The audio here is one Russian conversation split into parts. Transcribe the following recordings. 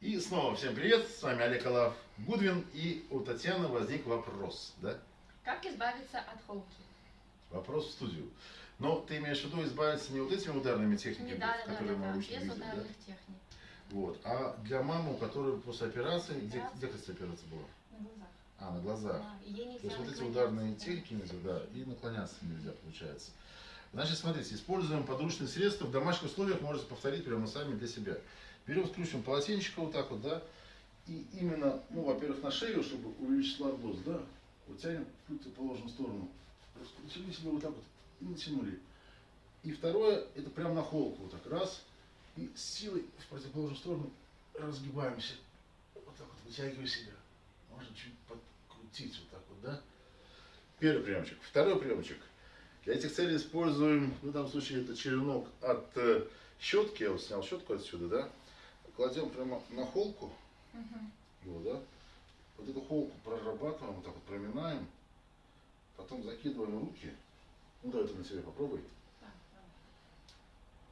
И снова всем привет, с вами Олег Алав Гудвин, и у Татьяны возник вопрос, да? Как избавиться от холки? Вопрос в студию. Но ты имеешь в виду избавиться не вот этими ударными техниками, Не, да, да, да, которые да, мы да, обычно без видим, да? ударных техник. Вот. А для мамы, у которой после операции, где, где кстати, операция была? На глазах. А, на глазах. Да, То есть вот эти ударные да. техники нельзя, да, и наклоняться нельзя, получается. Значит, смотрите, используем подручные средства. В домашних условиях можете повторить прямо сами для себя. Берем, скручиваем полотенчика вот так вот, да, и именно, ну, во-первых, на шею, чтобы увеличить лордоз, да, вот тянем в противоположную сторону. Раскрутили себе вот так вот и натянули. И второе, это прям на холку, вот так, раз, и с силой в противоположную сторону разгибаемся. Вот так вот, вытягивая себя. Можно чуть подкрутить вот так вот, да. Первый приемчик. Второй приемчик. Для этих целей используем, ну, в данном случае это черенок от э, щетки, я вот снял щетку отсюда, да. Кладем прямо на холку, Мгм. его, да. Вот эту холку прорабатываем, вот так вот проминаем. Потом закидываем руки. Ну, давай ты на себе попробуй. Да.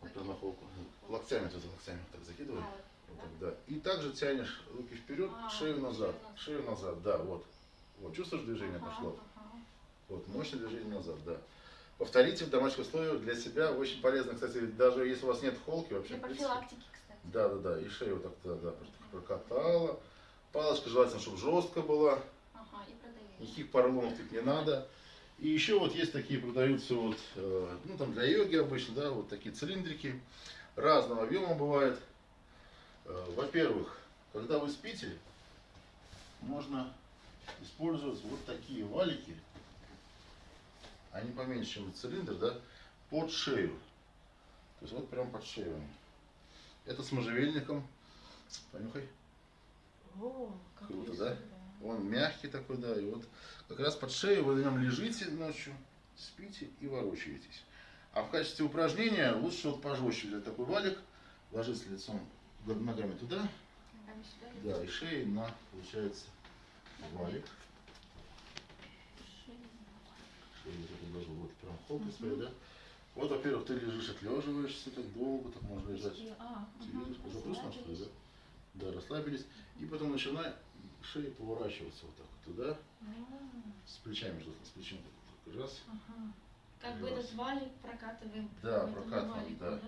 Вот прям на холку. Локтями туда, локтями вот так закидывай. А, Вот так, да. И также тянешь руки вперед, А, шею назад. шею Шею назад, да, вот. Вот, чувствуешь движение ага, пошло? ага. Вот, мощное движение назад, да. Повторите в домашних условиях для себя. Очень полезно, кстати, даже если у вас нет холки вообще. Для профилактики, кстати. Да, да, да. И шею вот так да, да, прокатала. Палочка желательно, чтобы жестко была. Ага, и продавили. Никаких поролонов тут не надо. И еще вот есть такие продаются вот, э, ну там для йоги обычно, да, вот такие цилиндрики. Разного объема бывает. Э, Во-первых, когда вы спите, можно использовать вот такие валики. Они поменьше, чем цилиндр, да, под шею. То есть вот прям под шею. они. Это с можжевельником. Понюхай. О, как Круто, красиво, да? Он мягкий такой, да, и вот как раз под шею вы на нем лежите ночью, спите и ворочаетесь. А в качестве упражнения лучше вот пожестче взять такой валик, ложиться лицом ногами туда, да, и шеей на, получается, валик. шею. Хоп, и да. Вот, во-первых, ты лежишь, отлеживаешься так долго, так можно лежать. А, уже вкусно, что ли, да? Да, расслабились. И потом начинай шеей поворачиваться вот так вот туда, А, с плечами, желательно, с плечом. так вот, Раз. ага. Как бы Раз. этот валик прокатываем. Да, прокатываем, да.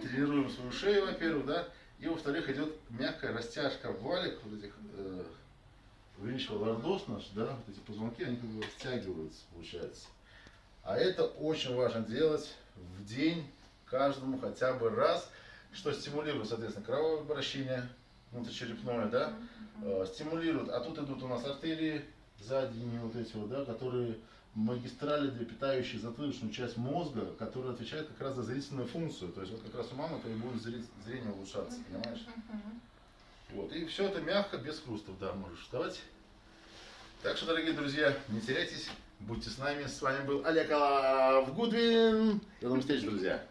Тренируем свою шею, во-первых, да. И во-вторых, идет мягкая растяжка валик, вот этих э, увеличивая лордоз наш, да, вот эти позвонки, они как бы стягиваются, получается. А это очень важно делать в день каждому хотя бы раз, что стимулирует, соответственно, кровообращение внутричерепное, да, э, стимулирует. А тут идут у нас артерии задние вот эти вот, да, которые магистрали, для питающие затылочную часть мозга, которая отвечает как раз за зрительную функцию. То есть вот как раз у мамы то и будет зрение улучшаться, понимаешь? Вот. И все это мягко, без хрустов, да, можешь вставать. Так что, дорогие друзья, не теряйтесь, будьте с нами. С вами был Олег Алав Гудвин. До новых встреч, друзья.